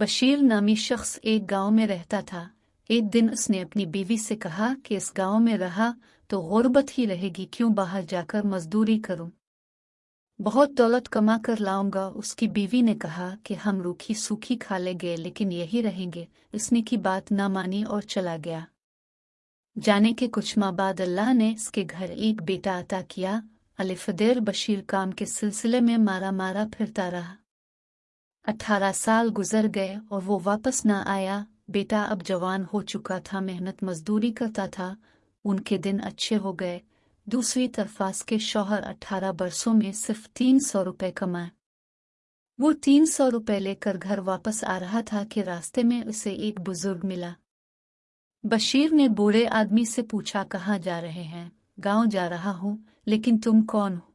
بشیر نامی شخص ایک گاؤں میں رہتا تھا۔ ایک دن اس نے اپنی بیوی سے کہا کہ اس گاؤں میں رہا تو غربت ہی رہے گی، کیوں باہر جا کر مزدوری کروں؟ بہت دولت کما کر لاؤں گا، اس کی بیوی نے کہا کہ ہم روکھی سوکھی کھا لے گئے، لیکن یہی رہیں گے۔ اس نے کی بات نہ مانی اور چلا گیا۔ جانے کے کچھ ماں بعد اللہ نے اس کے گھر ایک بیٹا عطا کیا۔ الفدیر بشیر کام کے سلسلے میں مارا مارا پھرتا رہا۔ اٹھارہ سال گزر گئے اور وہ واپس نہ آیا۔ بیٹا اب جوان ہو چکا تھا، محنت مزدوری کرتا تھا، ان کے دن اچھے ہو گئے۔ دوسری طرفاس کے شوہر اٹھارہ برسوں میں صرف تین سو روپے کمائے۔ وہ تین سو روپے لے کر گھر واپس آ رہا تھا کہ راستے میں اسے ایک بزرگ ملا۔ بشیر نے بوڑھے آدمی سے پوچھا، کہاں جا رہے ہیں؟ گاؤں جا رہا ہوں، لیکن تم کون ہو؟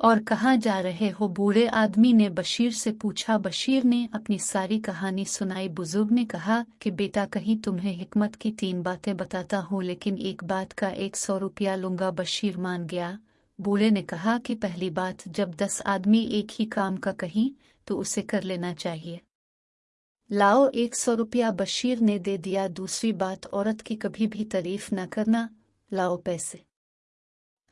اور کہاں جا رہے ہو بوڑھے آدمی نے بشیر سے پوچھا۔ بشیر نے اپنی ساری کہانی سنائی۔ بزرگ نے کہا کہ بیٹا، کہیں تمہیں حکمت کی تین باتیں بتاتا ہوں، لیکن ایک بات کا ایک سو روپیہ لوں گا بشیر مان گیا۔ بوڑھے نے کہا کہ پہلی بات، جب دس آدمی ایک ہی کام کا کہیں، تو اسے کر لینا چاہیے۔ لاؤ ایک سو روپیہ بشیر نے دے دیا۔ دوسری بات، عورت کی کبھی بھی تعریف نہ کرنا، لاؤ پیسے۔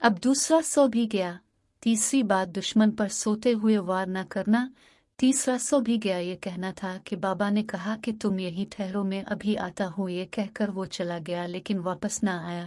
اب دوسرا سو بھی گیا۔ تیسری بات دشمن پر سوتے ہوئے وار نہ کرنا، تیسرا سو بھی گیا یہ کہنا تھا کہ بابا نے کہا کہ تم یہی ٹھہرو، میں ابھی آتا ہوں، یہ کہہ کر وہ چلا گیا، لیکن واپس نہ آیا۔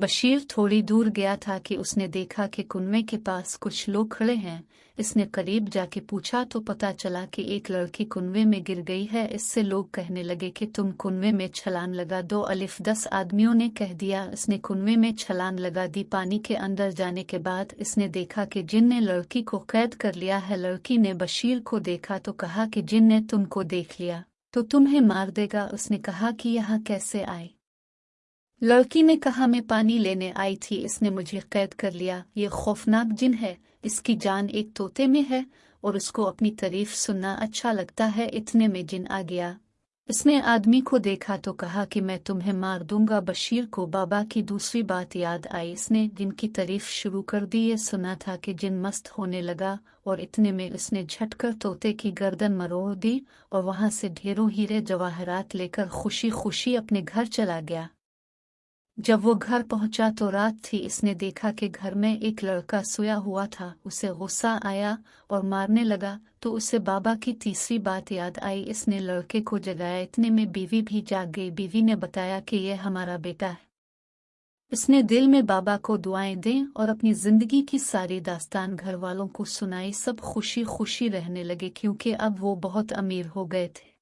بشیر تھوڑی دور گیا تھا کہ اس نے دیکھا کہ کنویں کے پاس کچھ لوگ کھڑے ہیں۔ اس نے قریب جا کے پوچھا تو پتا چلا کہ ایک لڑکی کنویں میں گر گئی ہے۔ اس سے لوگ کہنے لگے کہ تم کنویں میں چھلان لگا دو۔ الف دس آدمیوں نے کہہ دیا۔ اس نے کنویں میں چھلان لگا دی۔ پانی کے اندر جانے کے بعد اس نے دیکھا کہ جن نے لڑکی کو قید کر لیا ہے، لڑکی نے بشیر کو دیکھا تو کہا کہ جن نے تم کو دیکھ لیا تو تمہیں مار دے گا۔ اس نے کہا کہ یہاں کیسے آئے؟ لڑکی نے کہا، میں پانی لینے آئی تھی، اس نے مجھے قید کر لیا۔ یہ خوفناک جن ہے۔ اس کی جان ایک طوطے میں ہے اور اس کو اپنی تعریف سننا اچھا لگتا ہے۔ اتنے میں جن آ گیا۔ اس نے آدمی کو دیکھا تو کہا کہ میں تمہیں مار دوں گا۔ بشیر کو بابا کی دوسری بات یاد آئی۔ اس نے جن کی تعریف شروع کر دی، یہ سنا تھا کہ جن مست ہونے لگا اور اتنے میں اس نے جھٹ کر طوطے کی گردن مروڑ دی اور وہاں سے ڈھیروں ہیرے جواہرات لے کر خوشی خوشی اپنے گھر چلا گیا۔ جب وہ گھر پہنچا تو رات تھی، اس نے دیکھا کہ گھر میں ایک لڑکا سویا ہوا تھا۔ اسے غصہ آیا اور مارنے لگا، تو اسے بابا کی تیسری بات یاد آئی۔ اس نے لڑکے کو جگایا۔ اتنے میں بیوی بھی جاگ گئی۔ بیوی نے بتایا کہ یہ ہمارا بیٹا ہے۔ اس نے دل میں بابا کو دعائیں دیں اور اپنی زندگی کی ساری داستان گھر والوں کو سنائی۔ سب خوشی خوشی رہنے لگے کیونکہ اب وہ بہت امیر ہو گئے تھے۔